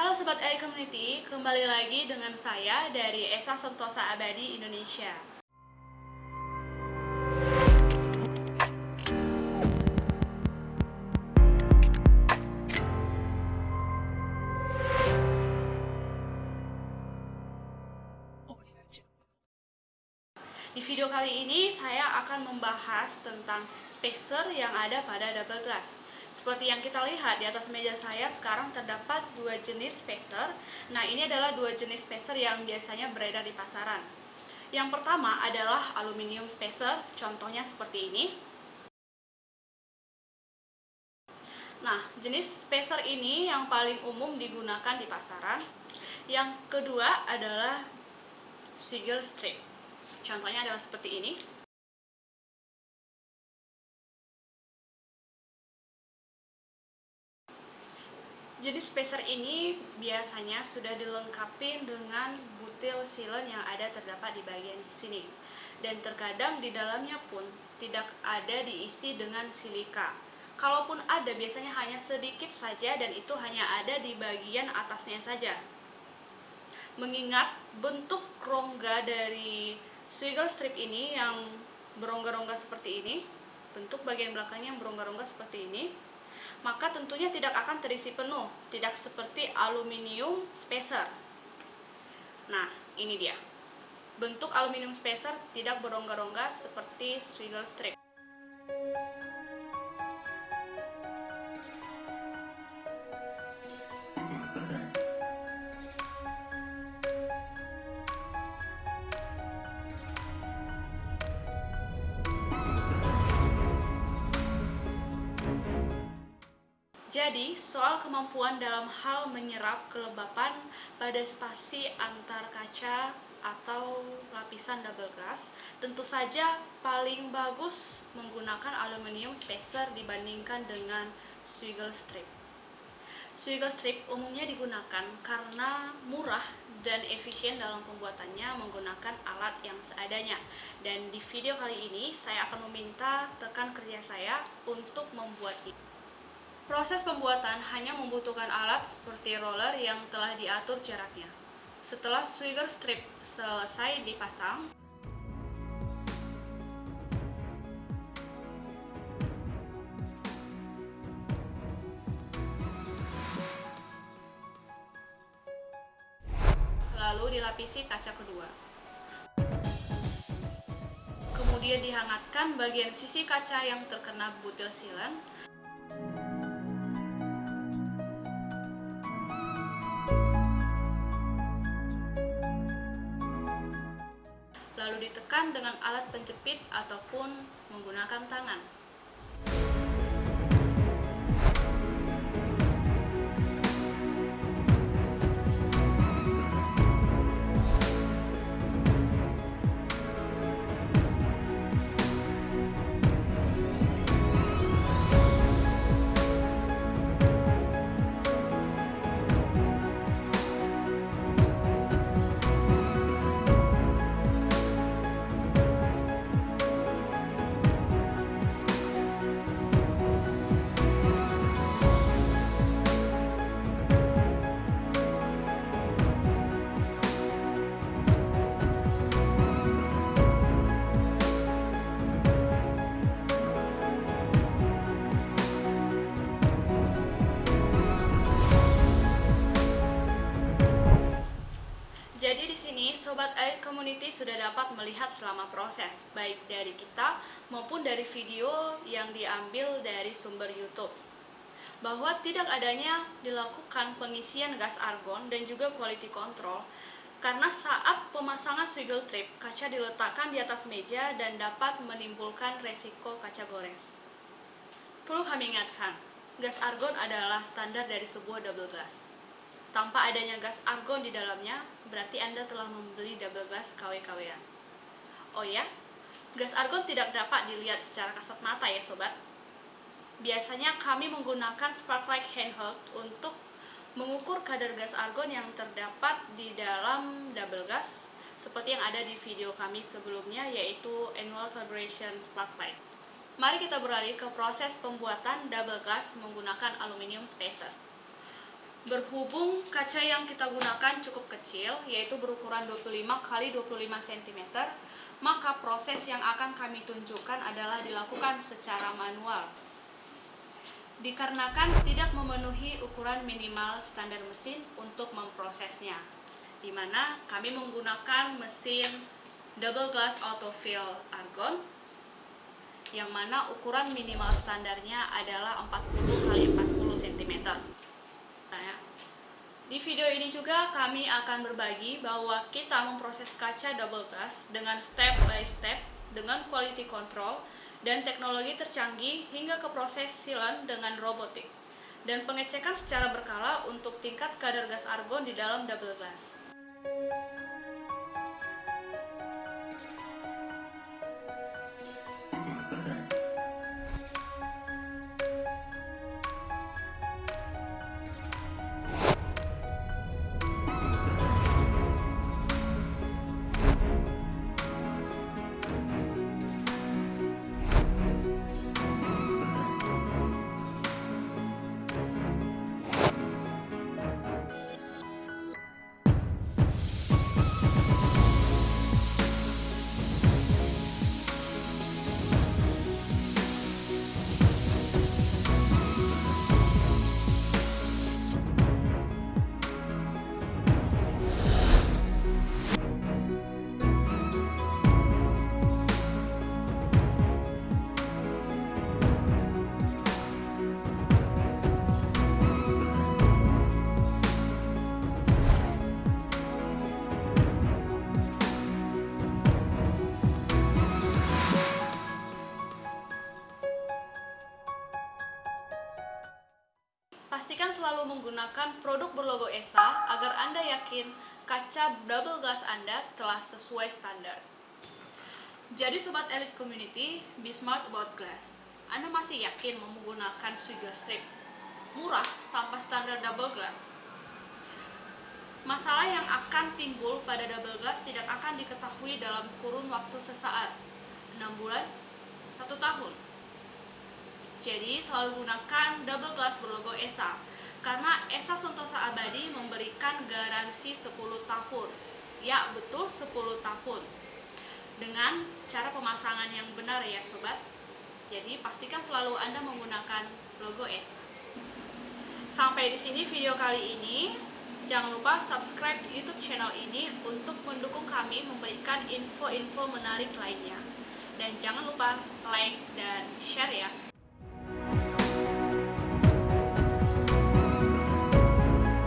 Halo Sobat AI Community, kembali lagi dengan saya dari Esa Sentosa Abadi Indonesia. Di video kali ini saya akan membahas tentang spacer yang ada pada double glass. Seperti yang kita lihat di atas meja saya sekarang terdapat dua jenis spacer. Nah, ini adalah dua jenis spacer yang biasanya beredar di pasaran. Yang pertama adalah aluminium spacer, contohnya seperti ini. Nah, jenis spacer ini yang paling umum digunakan di pasaran. Yang kedua adalah sigil strip. Contohnya adalah seperti ini. Jenis spacer ini biasanya sudah dilengkapi dengan butil silen yang ada terdapat di bagian sini. Dan terkadang di dalamnya pun tidak ada diisi dengan silika. Kalaupun ada biasanya hanya sedikit saja dan itu hanya ada di bagian atasnya saja. Mengingat bentuk rongga dari swiggle strip ini yang berongga-rongga seperti ini, bentuk bagian belakangnya yang berongga-rongga seperti ini, maka tentunya tidak akan terisi penuh, tidak seperti aluminium spacer. Nah, ini dia. Bentuk aluminium spacer tidak berongga-rongga seperti swiggle strip. Jadi, soal kemampuan dalam hal menyerap kelembapan pada spasi antar kaca atau lapisan double glass, tentu saja paling bagus menggunakan aluminium spacer dibandingkan dengan swiggle strip. Swiggle strip umumnya digunakan karena murah dan efisien dalam pembuatannya menggunakan alat yang seadanya. Dan di video kali ini, saya akan meminta rekan kerja saya untuk membuat ini. Proses pembuatan hanya membutuhkan alat seperti roller yang telah diatur jaraknya. Setelah swigger strip selesai dipasang, lalu dilapisi kaca kedua. Kemudian dihangatkan bagian sisi kaca yang terkena butil silen ditekan dengan alat penjepit ataupun menggunakan tangan. Sobat AI community sudah dapat melihat selama proses baik dari kita maupun dari video yang diambil dari sumber YouTube bahwa tidak adanya dilakukan pengisian gas argon dan juga quality control karena saat pemasangan swiggle trip kaca diletakkan di atas meja dan dapat menimbulkan resiko kaca gores. Perlu kami ingatkan, gas argon adalah standar dari sebuah double glass tanpa adanya gas argon di dalamnya, berarti Anda telah membeli double glass KW-KWan. Oh ya, gas argon tidak dapat dilihat secara kasat mata ya sobat. Biasanya kami menggunakan sparklight handheld untuk mengukur kadar gas argon yang terdapat di dalam double glass seperti yang ada di video kami sebelumnya yaitu annual calibration sparklight. Mari kita beralih ke proses pembuatan double glass menggunakan aluminium spacer. Berhubung kaca yang kita gunakan cukup kecil, yaitu berukuran 25 x 25 cm, maka proses yang akan kami tunjukkan adalah dilakukan secara manual. Dikarenakan tidak memenuhi ukuran minimal standar mesin untuk memprosesnya, di mana kami menggunakan mesin double glass autofill argon yang mana ukuran minimal standarnya adalah 40 x 40 cm. Di video ini juga kami akan berbagi bahwa kita memproses kaca double glass dengan step by step dengan quality control dan teknologi tercanggih hingga ke proses sealant dengan robotik dan pengecekan secara berkala untuk tingkat kadar gas argon di dalam double glass. Menggunakan produk berlogo ESA agar Anda yakin kaca double glass Anda telah sesuai standar. Jadi Sobat Elite Community, be smart about glass. Anda masih yakin menggunakan Swiga Strip? Murah tanpa standar double glass? Masalah yang akan timbul pada double glass tidak akan diketahui dalam kurun waktu sesaat, 6 bulan, 1 tahun jadi selalu gunakan double glass berlogo ESA karena ESA Sentosa Abadi memberikan garansi 10 tahun. Ya, betul 10 tahun. Dengan cara pemasangan yang benar ya sobat. Jadi pastikan selalu Anda menggunakan logo ESA. Sampai di sini video kali ini. Jangan lupa subscribe YouTube channel ini untuk mendukung kami memberikan info-info menarik lainnya. Dan jangan lupa like dan share ya.